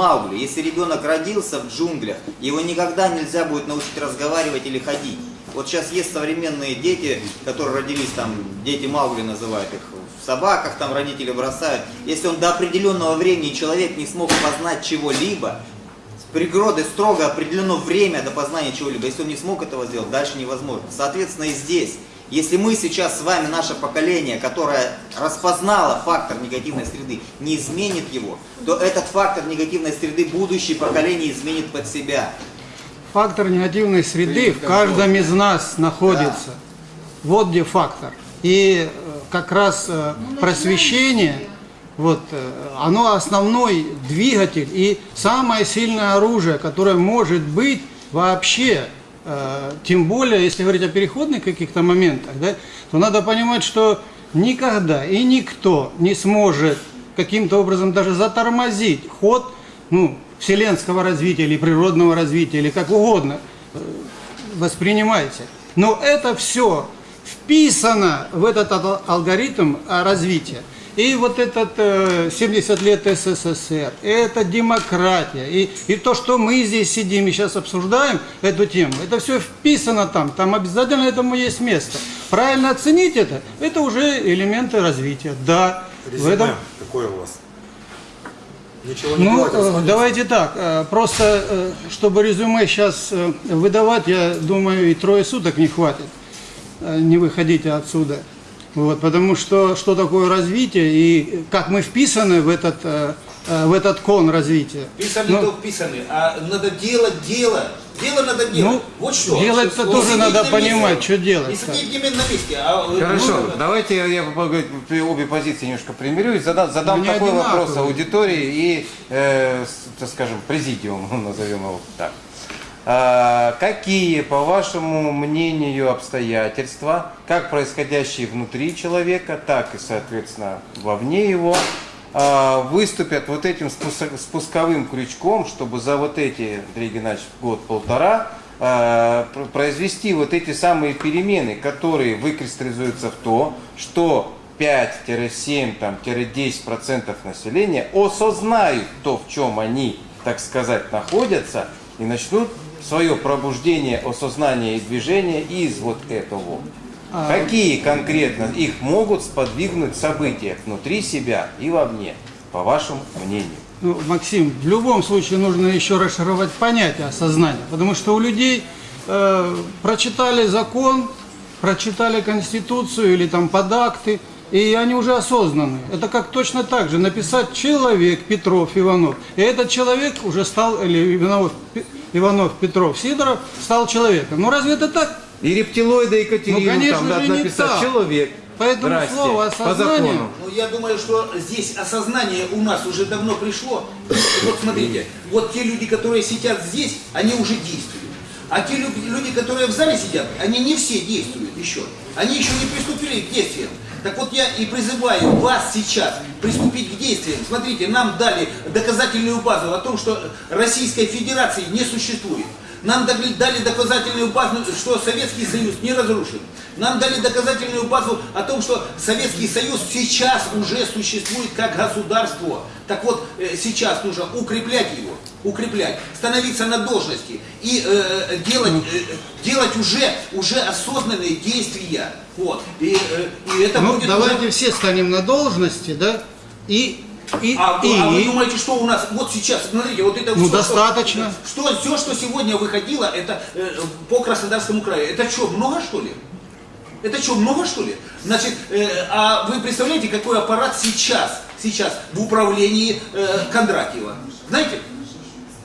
Маугли. Если ребенок родился в джунглях, его никогда нельзя будет научить разговаривать или ходить. Вот сейчас есть современные дети, которые родились там, дети Маугли называют их, в собаках там родители бросают. Если он до определенного времени человек не смог познать чего-либо, природой строго определено время до познания чего-либо. Если он не смог этого сделать, дальше невозможно. Соответственно, и здесь. Если мы сейчас с вами, наше поколение, которое распознало фактор негативной среды, не изменит его, то этот фактор негативной среды будущее поколение изменит под себя. Фактор негативной среды в каждом из нас находится. Вот где фактор. И э, как раз э, просвещение, вот, э, оно основной двигатель и самое сильное оружие, которое может быть вообще, тем более, если говорить о переходных каких-то моментах, да, то надо понимать, что никогда и никто не сможет каким-то образом даже затормозить ход ну, вселенского развития или природного развития, или как угодно э, воспринимайте. Но это все вписано в этот ал- алгоритм а, развития. И вот этот э, 70 лет СССР, это демократия, и, и то, что мы здесь сидим и сейчас обсуждаем эту тему, это все вписано там, там обязательно этому есть место. Правильно оценить это, это уже элементы развития, да. В Резюме этом, какое у вас? Ничего не ну, делать, э, смотреть. давайте так, э, просто э, чтобы резюме сейчас выдавать, я думаю, и трое суток не хватит. Не выходите отсюда. Вот, потому что что такое развитие и как мы вписаны в этот, э, э, в этот кон развития. Писаны Ну, то писаны, а надо делать дело. Дело надо делать. Ну, вот что. делать-то Не тоже надо на месте. понимать, что делать, Не да. сидеть не на месте, а... э, Хорошо, ну, давайте я, я говорить, обе позиции немножко примирю и задам, задам такой одинаковые. вопрос аудитории и, э, скажем, президиуму, назовем его так. А, какие, по вашему мнению, обстоятельства, как происходящие внутри человека, так и, соответственно, вовне его, а, выступят вот этим спуск- спусковым крючком, чтобы за вот эти, Андрей Геннадьевич, год-полтора а, пр- произвести вот эти самые перемены, которые выкристаллизуются в то, что 5-7, там, 10% населения осознают то, в чем они, так сказать, находятся, и начнут свое пробуждение, осознание и движение из вот этого. Какие конкретно их могут сподвигнуть события внутри себя и вовне, по вашему мнению? Ну, Максим, в любом случае нужно еще расшифровать понятие осознания, потому что у людей э, прочитали закон, прочитали конституцию или там подакты, и они уже осознаны. Это как точно так же написать человек Петров Иванов, и этот человек уже стал или Иванов, Иванов Петров Сидоров стал человеком. Ну разве это так? И рептилоида Екатерину Ну, конечно там надо написать так. человек. Поэтому Здрасте. слово по «осознание» закону. Ну, я думаю, что здесь осознание у нас уже давно пришло. Вот смотрите, вот те люди, которые сидят здесь, они уже действуют. А те лю- люди, которые в зале сидят, они не все действуют еще. Они еще не приступили к действиям. Так вот я и призываю вас сейчас приступить к действиям. Смотрите, нам дали доказательную базу о том, что Российской Федерации не существует. Нам дали, доказательную базу, что Советский Союз не разрушен. Нам дали доказательную базу о том, что Советский Союз сейчас уже существует как государство. Так вот, э, сейчас нужно укреплять укреплять, становиться на должности и э, делать, э, делать уже, уже осознанные действия. Вот. И, э, и это Ну, будет давайте уже... все станем на должности, да, и, и, А, и, а вы думаете, что у нас вот сейчас, смотрите, вот это Ну, всё, достаточно. Что, что, все, что сегодня выходило, это э, по Краснодарскому краю. Это что, много что ли? Это что, много что ли? Значит, э, а вы представляете, какой аппарат сейчас, сейчас в управлении э, Кондратьева? Знаете?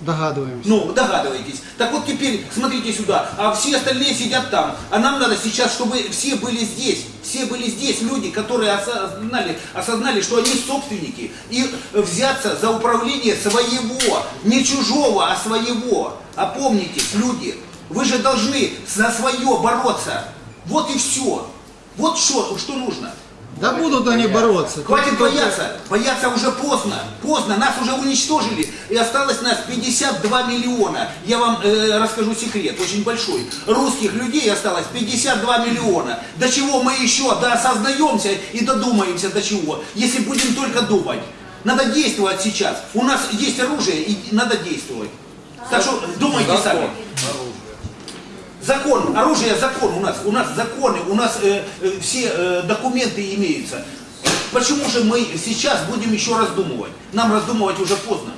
Догадываемся. Ну, догадываетесь. Так вот теперь смотрите сюда, а все остальные сидят там. А нам надо сейчас, чтобы все были здесь. Все были здесь люди, которые осознали, осознали, что они собственники. И взяться за управление своего, не чужого, а своего. Опомнитесь, люди, вы же должны за свое бороться. Вот и все. Вот что, что нужно. Да будут они бороться. Хватит бояться. Бояться уже поздно. Поздно. Нас уже уничтожили. И осталось нас 52 миллиона. Я вам э, расскажу секрет, очень большой. Русских людей осталось 52 миллиона. До чего мы еще доосознаемся и додумаемся до чего, если будем только думать. Надо действовать сейчас. У нас есть оружие и надо действовать. Так что думайте сами. Закон, оружие закон у нас, у нас законы, у нас э, э, все э, документы имеются. Почему же мы сейчас будем еще раздумывать? Нам раздумывать уже поздно.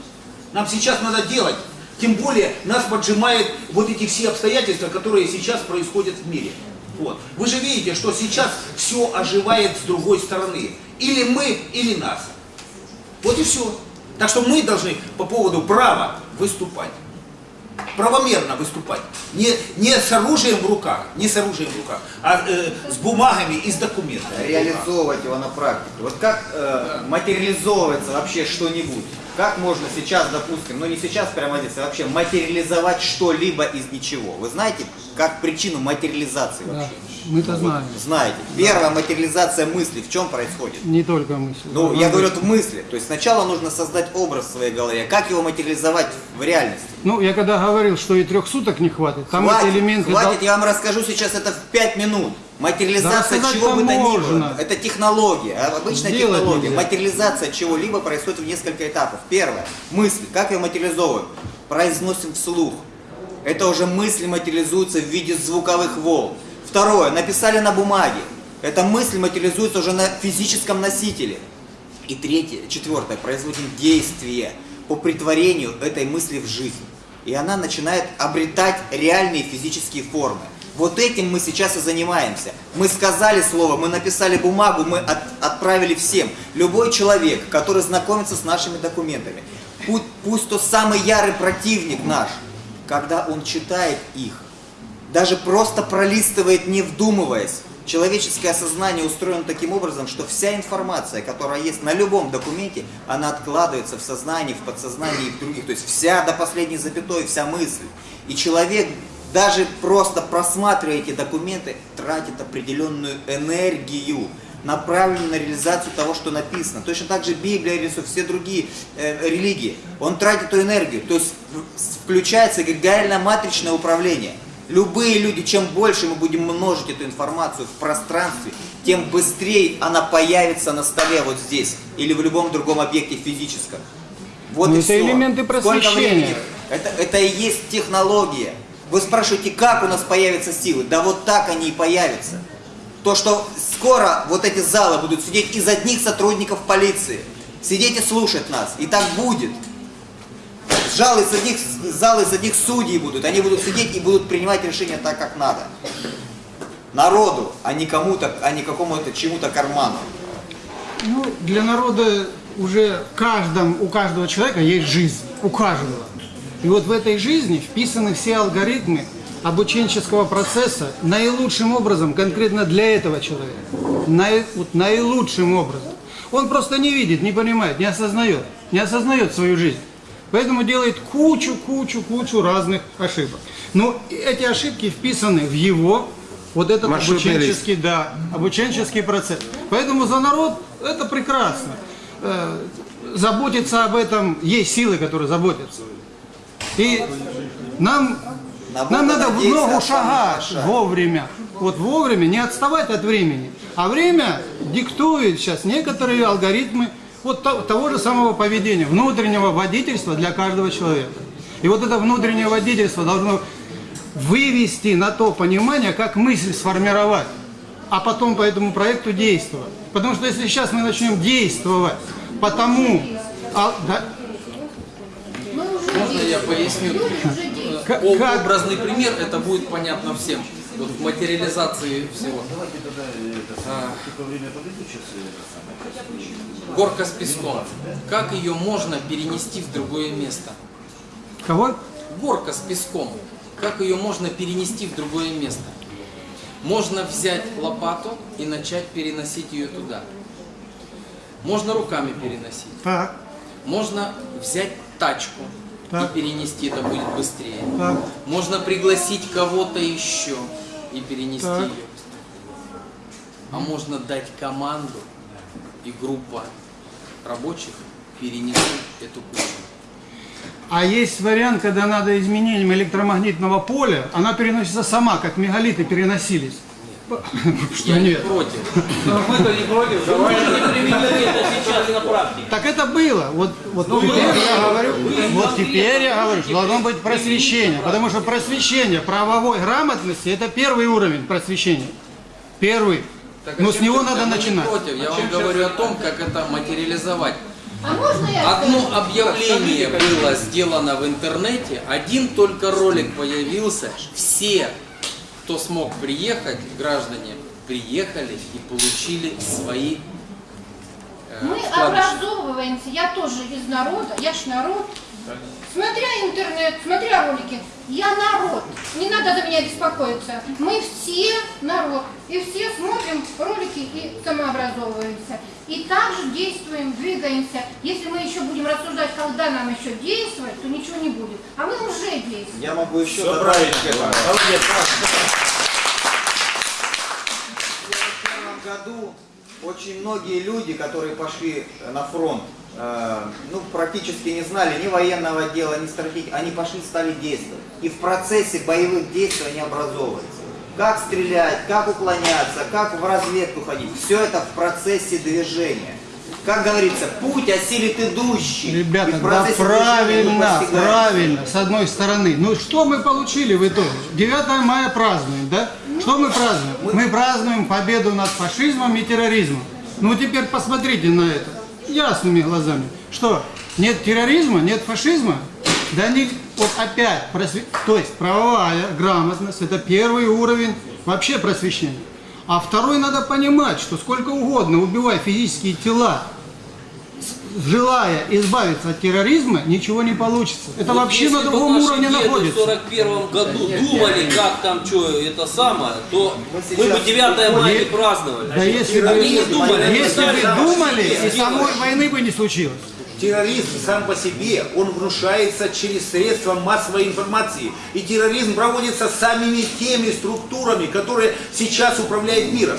Нам сейчас надо делать. Тем более нас поджимает вот эти все обстоятельства, которые сейчас происходят в мире. Вот. Вы же видите, что сейчас все оживает с другой стороны. Или мы, или нас. Вот и все. Так что мы должны по поводу права выступать. Правомерно выступать. Не, не с оружием в руках, не с оружием в руках, а э, с бумагами и с документами. реализовывать его на практике. Вот как э, материализовывается вообще что-нибудь? Как можно сейчас, допустим, ну не сейчас прямо здесь, а вообще материализовать что-либо из ничего? Вы знаете, как причину материализации Да, вообще? мы-то знаем. Знаете. Первая материализация мысли в чем происходит? Не только мысли. Ну, я говорю, это мысли. То есть сначала нужно создать образ в своей голове. Как его материализовать в реальности? Ну, я когда говорил, что и трех суток не хватит, там хватит, эти элементы... хватит, дол- я вам расскажу сейчас это в 5 минут. Материализация Да чего бы то ни было. Это технология, а, обычная Сделать технология. нельзя. Материализация чего-либо происходит в несколько этапов. Первое. Мысли. Как ее материализовываем? Произносим вслух. Это уже мысли материализуются в виде звуковых волн. Второе. Написали на бумаге. Эта мысль материализуется уже на физическом носителе. И третье, четвертое, производим действие по притворению этой мысли в жизнь. И она начинает обретать реальные физические формы. Вот этим мы сейчас и занимаемся. Мы сказали слово, мы написали бумагу, мы от- отправили всем. Любой человек, который знакомится с нашими документами, пу- пусть то самый ярый противник наш, когда он читает их, даже просто пролистывает, не вдумываясь. Человеческое сознание устроено таким образом, что вся информация, которая есть на любом документе, она откладывается в сознании, в подсознании и в других. То есть вся до последней запятой, вся мысль. И человек, даже просто просматривая эти документы, тратит определенную энергию, направленную на реализацию того, что написано. Точно так же Библия реализует все другие э, религии. Он тратит эту энергию. То есть включается эгрегориально-матричное управление. Любые люди, чем больше мы будем множить эту информацию в пространстве, тем быстрее она появится на столе вот здесь или в любом другом объекте физическом. Вот Ну, и это всё. элементы просвещения. Это, это и есть технология. Вы спрашиваете, как у нас появятся силы? Да вот так они и появятся. То, что скоро вот эти залы будут сидеть из одних сотрудников полиции. Сидеть и слушать нас. И так будет. Залы из одних, залы из одних судей будут. Они будут сидеть и будут принимать решения так, как надо. Народу, а не кому-то, а не какому-то чему-то карману. Ну, для народа уже каждом, у каждого человека есть жизнь, у каждого. И вот в этой жизни вписаны все алгоритмы обученческого процесса наилучшим образом, конкретно для этого человека. Наи- вот наилучшим образом. Он просто не видит, не понимает, не осознает, не осознает свою жизнь. Поэтому делает кучу, кучу, кучу разных ошибок. Но эти ошибки вписаны в его вот этот Маршрутный лист. обученческий, да, обученческий процесс. Поэтому за народ это прекрасно. Э, заботиться об этом, есть силы, которые заботятся. И нам, На нам надо в ногу шагать шаг. вовремя. Вот вовремя, не отставать от времени. А время диктует сейчас некоторые алгоритмы вот то- того же самого поведения, внутреннего водительства для каждого человека. И вот это внутреннее водительство должно вывести на то понимание, как мысль сформировать, а потом по этому проекту действовать. Потому что если сейчас мы начнем действовать по тому, а, да, я поясню? Как-? Образный пример, это будет понятно всем. Вот в материализации всего. Горка с песком. Как ее можно перенести в другое место? кого? Горка с песком. Как ее можно перенести в другое место? Можно взять лопату и начать переносить ее туда. Можно руками переносить. Так, Можно взять тачку Так. и перенести, это будет быстрее. так. Можно пригласить кого-то еще и перенести Так. ее. А можно дать команду, и группа рабочих перенесут эту кучу. А есть вариант, когда надо изменением электромагнитного поля, она переносится сама, как мегалиты переносились. Что Я не нет? против. Мы-то не против, давай. Так это было. Вот, вот теперь я говорю, вот теперь я говорю, что должно быть просвещение. Потому что просвещение правовой грамотности это первый уровень просвещения. Первый. Так, а Но с чем него надо начинать. против. Я вам говорю о том, как это материализовать. А можно я Одно скажу? объявление было сделано в интернете, один только ролик появился, все, кто смог приехать, граждане, приехали и получили свои э, Мы вкладыши. образовываемся, я тоже из народа, я ж народ. Смотря интернет, смотря ролики, я народ. Не надо за меня беспокоиться. Мы все народ. И все смотрим ролики и самообразовываемся. И также действуем, двигаемся. Если мы еще будем рассуждать, когда нам еще действовать, то ничего не будет. А мы уже действуем. Я могу еще добавить к этому. В первом году очень многие люди, которые пошли на фронт, ну, практически не знали ни военного дела, ни стратегии, они пошли, стали действовать. И в процессе боевых действий они образовываются. Как стрелять, как уклоняться, как в разведку ходить. Все это в процессе движения. Как говорится, путь осилит идущий. И Ребята, да мы правильно, правильно, с одной стороны. Ну что мы получили в итоге? 9 мая празднуем, да? Что мы празднуем? Мы празднуем победу над фашизмом и терроризмом. Ну теперь посмотрите на это ясными глазами. Что, нет терроризма, нет фашизма? Да они вот опять, просве- то есть правовая грамотность, это первый уровень вообще просвещения. А второй надо понимать, что сколько угодно убивай физические тела, желая избавиться от терроризма, ничего не получится. Это Вот вообще если на другом уровне находится. в 41 году думали, как там что это самое, то мы сейчас бы 9 мая не праздновали. Да если бы, Они не думали, если бы думали, и самой войны бы не случилось. Терроризм сам по себе, он внушается через средства массовой информации. И терроризм проводится самими теми структурами, которые сейчас управляют миром.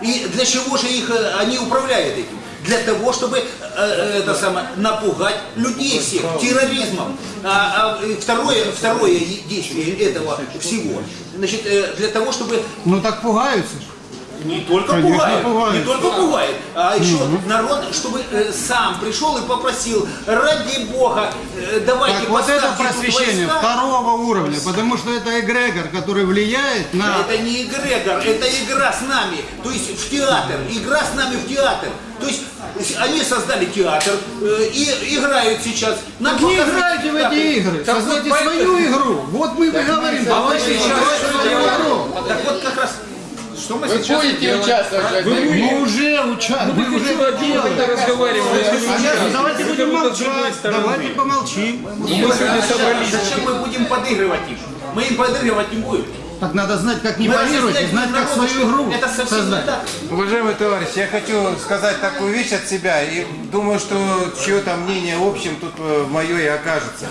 И для чего же их э, они управляют этим? Для того, чтобы э, э, это самое, напугать людей всех терроризмом. А, а, второе, второе действие этого всего, значит, э, для того, чтобы Ну так пугаются. ж. не только Конечно, пугает, пугает. не только пугает, а еще народ, чтобы э, сам пришел и попросил, ради Бога, э, давайте Так вот это просвещение войска». второго уровня, потому что это эгрегор, который влияет на... Это не эгрегор, это игра с нами, то есть в театр, игра с нами в театр. То есть они создали театр э, и играют сейчас. Нам Так не играйте в эти игры, создайте свою игру. Вот мы и говорим, создавать свою игру. Так вот как раз, что мы сейчас будете участвовать в этой игре? Мы уже участвуем, мы уже это делаем. А сейчас давайте будем молчать, давайте помолчим. Зачем мы будем подыгрывать им? Мы им подыгрывать не будем. Так надо знать, как не парировать, и знать, как свою игру Это создать. так. Уважаемый товарищ, я хочу сказать такую вещь от себя, и думаю, что чье-то мнение общим тут э, мое и окажется.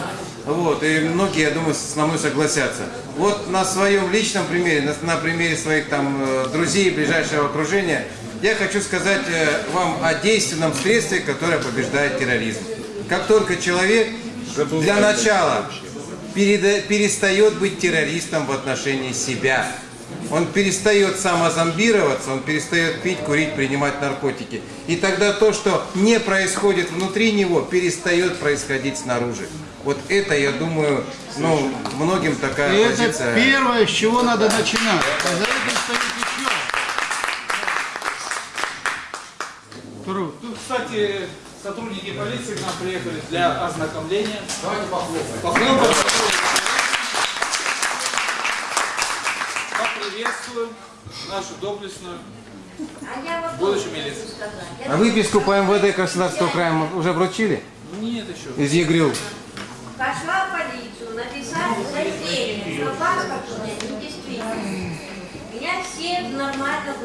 Вот, и многие, я думаю, со мной согласятся. Вот на своем личном примере, на, на примере своих там э, друзей, ближайшего окружения, я хочу сказать э, вам о действенном средстве, которое побеждает терроризм. Как только человек для начала перестает быть террористом в отношении себя. Он перестает самозомбироваться, он перестает пить, курить, принимать наркотики. И тогда то, что не происходит внутри него, перестает происходить снаружи. Вот это, я думаю, ну, многим такая И это позиция. первое, с чего надо начинать. Тут, кстати, сотрудники полиции к нам приехали для ознакомления. Давайте похлопаем. Поприветствуем нашу доблестную А будущую милицию. А выписку по МВД Краснодарского края уже вручили? Нет еще. Из ЕГРЮ? Пошла в полицию, написали заявление, что паспорт у меня недействительный. Меня все нормально